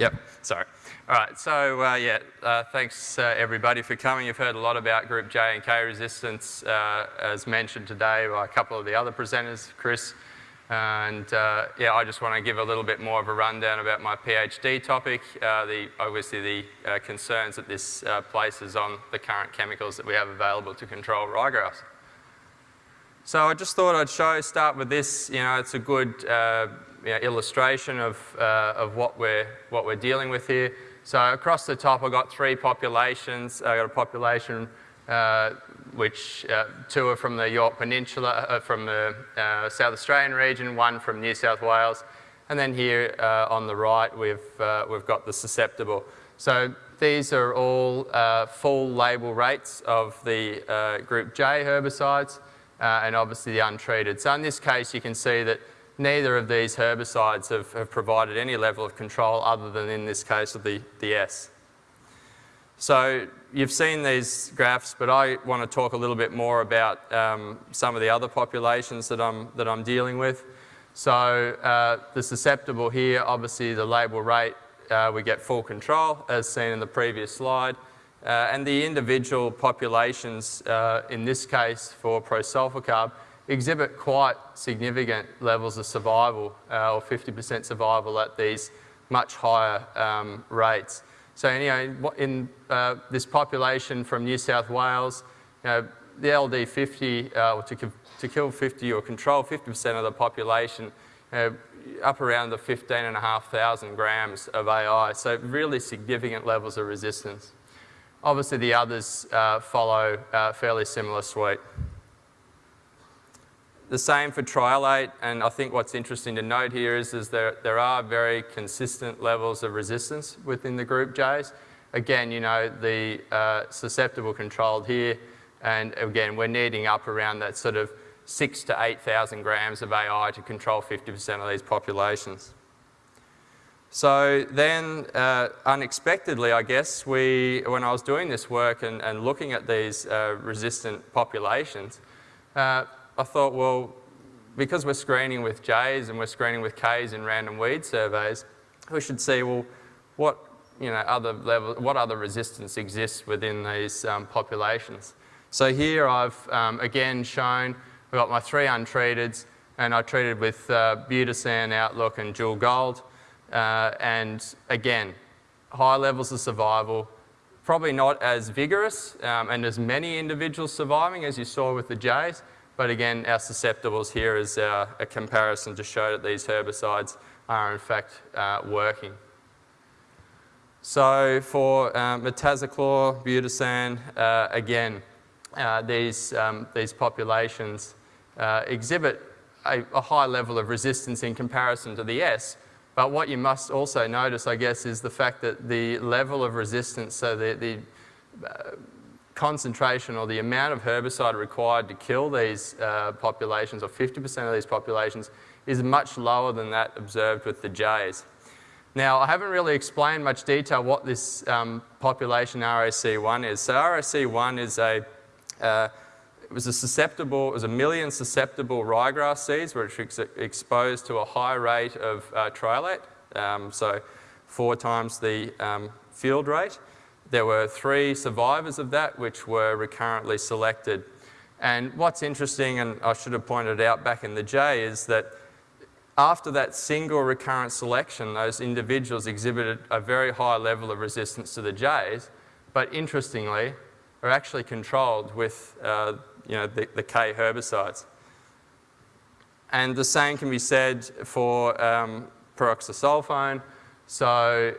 Yep, sorry. All right, so uh, yeah, uh, thanks uh, everybody for coming. You've heard a lot about group J and K resistance uh, as mentioned today by a couple of the other presenters, Chris. And uh, yeah, I just want to give a little bit more of a rundown about my PhD topic, uh, the, obviously the concerns that this places on the current chemicals that we have available to control ryegrass. So I just thought I'd show, start with this, you know, it's a good you know, illustration of, uh, of what, we're, what we're dealing with here. So across the top I've got three populations. I've got a population uh, which uh, two are from the Yorke Peninsula, uh, from the uh, South Australian region, one from New South Wales. And then here uh, on the right we've, we've got the susceptible. So these are all full label rates of the group J herbicides and obviously the untreated. So in this case you can see that neither of these herbicides have, have, provided any level of control other than in this case of the, the S. So you've seen these graphs, but I want to talk a little bit more about um, some of the other populations that I'm, that I'm dealing with. So uh, the susceptible here, obviously the label rate, uh, we get full control as seen in the previous slide. Uh, and the individual populations, uh, in this case for prosulfocarb, exhibit quite significant levels of survival uh, or 50% survival at these much higher um, rates. So anyway, in uh, this population from New South Wales, you know, the LD50, uh, to, to kill 50 or control 50% of the population, up around the 15,500 grams of AI, so really significant levels of resistance. Obviously the others uh, follow a fairly similar suite. The same for triallate, and I think what's interesting to note here is, is there, there are very consistent levels of resistance within the group Js. Again, you know, the uh, susceptible controlled here, and again, we're needing up around that sort of six to 8,000 grams of AI to control 50% of these populations. So then, uh, unexpectedly, I guess, we, when I was doing this work and, and looking at these uh, resistant populations, uh, I thought, well, because we're screening with J's and we're screening with K's in random weed surveys, we should see, well, what, you know, other level, what other resistance exists within these um, populations. So here I've, um, again, shown, we've got my three untreateds, and I treated with uh, Butisan, Outlook, and Dual Gold. Uh, and again, high levels of survival, probably not as vigorous um, and as many individuals surviving as you saw with the J's, but again, our susceptibles here is uh, a comparison to show that these herbicides are in fact uh, working. So for metazachlor, butisan, uh, again, uh, these, um, these populations uh, exhibit a, a, high level of resistance in comparison to the S. But what you must also notice, I guess, is the fact that the level of resistance, so the, the uh, concentration or the amount of herbicide required to kill these uh, populations, or 50% of these populations, is much lower than that observed with the jays. Now, I haven't really explained much detail what this um, population RAC1 is. So RAC1 is a, uh, it was a susceptible, it was a million susceptible ryegrass seeds which were ex exposed to a high rate of uh, triallate, um, so four times the um, field rate. There were three survivors of that which were recurrently selected. And what's interesting, and I should have pointed out back in the J, is that after that single recurrent selection, those individuals exhibited a very high level of resistance to the Js, but interestingly, are actually controlled with uh, you know, the, the, K herbicides. And the same can be said for um. So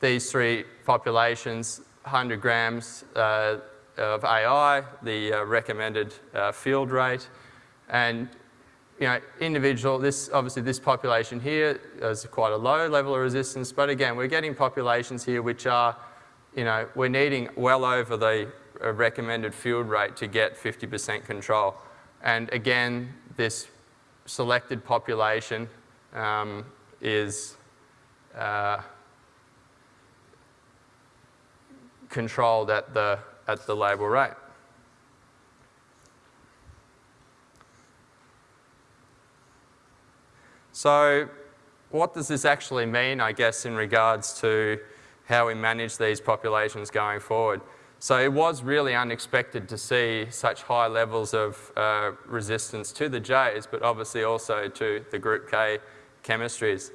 these three populations 100 grams uh, of AI, the uh, recommended uh, field rate, and you know, individual, this, obviously this population here is quite a low level of resistance, but again, we're getting populations here which are, you know, we're needing well over the uh, recommended field rate to get 50% control. And again, this selected population um, is uh, controlled at the, at the label rate. So what does this actually mean, I guess, in regards to how we manage these populations going forward? So it was really unexpected to see such high levels of uh, resistance to the Js, but obviously also to the group K chemistries.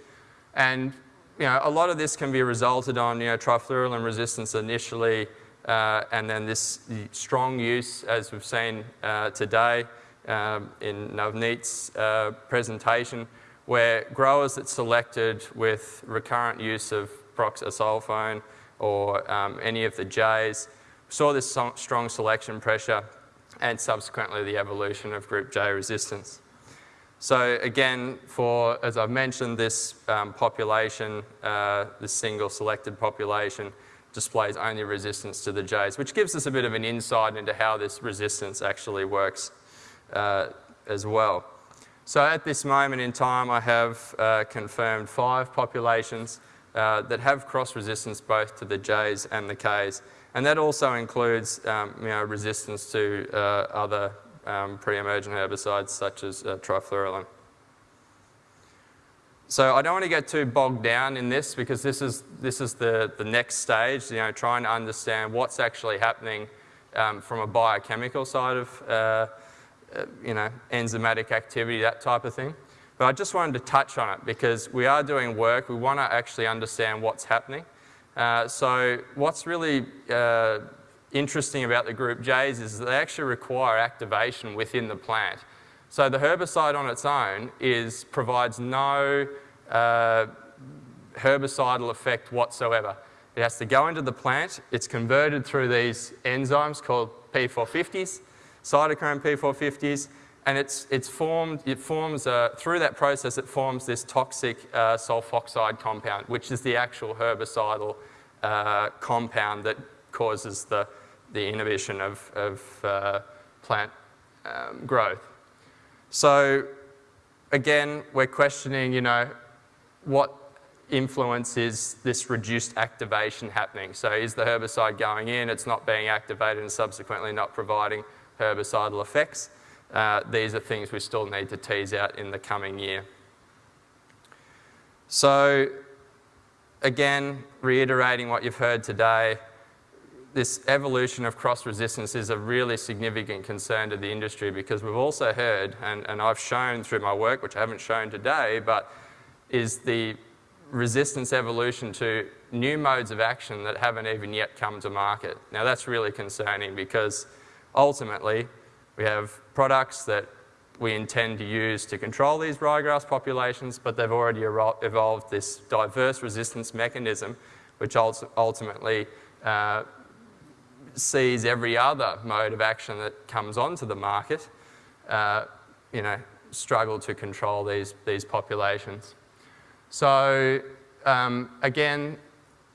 And you know, a lot of this can be resulted on you know, trifluralin resistance initially, uh, and then this strong use, as we've seen uh, today um, in Navneet's uh, presentation, where growers that selected with recurrent use of pyroxasulfone or um, any of the Js saw this strong selection pressure and subsequently the evolution of group J resistance. So again, for, as I've mentioned, this um, population, uh, this single selected population, displays only resistance to the Js, which gives us a bit of an insight into how this resistance actually works uh, as well. So at this moment in time, I have uh, confirmed five populations uh, that have cross resistance both to the Js and the Ks. And that also includes um, you know, resistance to uh, other um, pre-emergent herbicides such as uh, trifluralin. So I don't want to get too bogged down in this because this is, this is the, the next stage, you know, trying to understand what's actually happening um, from a biochemical side of, uh, uh, you know, enzymatic activity, that type of thing. But I just wanted to touch on it because we are doing work, we want to actually understand what's happening. Uh, so what's really uh, interesting about the group Js is they actually require activation within the plant. So the herbicide on its own is, provides no uh, herbicidal effect whatsoever. It has to go into the plant, it's converted through these enzymes called P450s, cytochrome P450s, and it's, it's formed, it forms, uh, through that process, it forms this toxic uh, sulfoxide compound, which is the actual herbicidal uh, compound that causes the, the inhibition of, of uh, plant um, growth. So again, we're questioning, you know, what influence is this reduced activation happening? So is the herbicide going in, it's not being activated and subsequently not providing herbicidal effects? Uh, these are things we still need to tease out in the coming year. So again, reiterating what you've heard today, this evolution of cross-resistance is a really significant concern to the industry because we've also heard, and, and I've shown through my work, which I haven't shown today, but is the resistance evolution to new modes of action that haven't even yet come to market. Now that's really concerning because ultimately we have products that we intend to use to control these ryegrass populations, but they've already evolved this diverse resistance mechanism, which ultimately uh, sees every other mode of action that comes onto the market, uh, you know, struggle to control these, these populations. So um, again,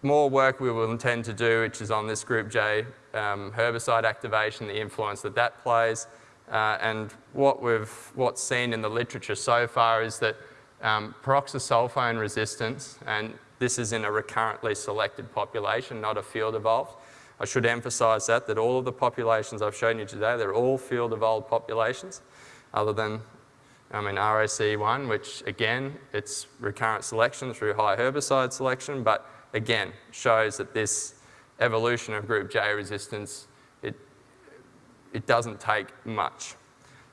more work we will intend to do, which is on this group J um, herbicide activation, the influence that that plays. Uh, and what we've, what's seen in the literature so far is that um, pyroxasulfone resistance, and this is in a recurrently selected population, not a field evolved. I should emphasise that, that all of the populations I've shown you today, they're all field evolved populations, other than I mean, ROC1, which again, it's recurrent selection through high herbicide selection, but again, shows that this evolution of group J resistance, it, it doesn't take much.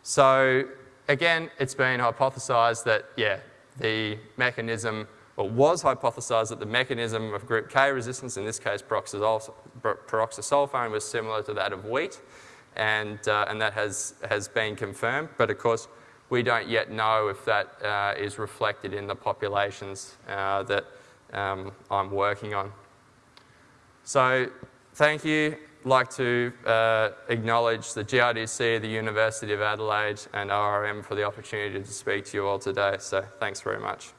So again, it's been hypothesized that, yeah, the mechanism, or was hypothesized that the mechanism of group K resistance, in this case pyroxasulfone, was similar to that of wheat, and, uh, and that has, has been confirmed. But of course, we don't yet know if that uh, is reflected in the populations uh, that um, I'm working on. So thank you. I'd like to uh, acknowledge the GRDC, the University of Adelaide and ORM for the opportunity to speak to you all today. So thanks very much.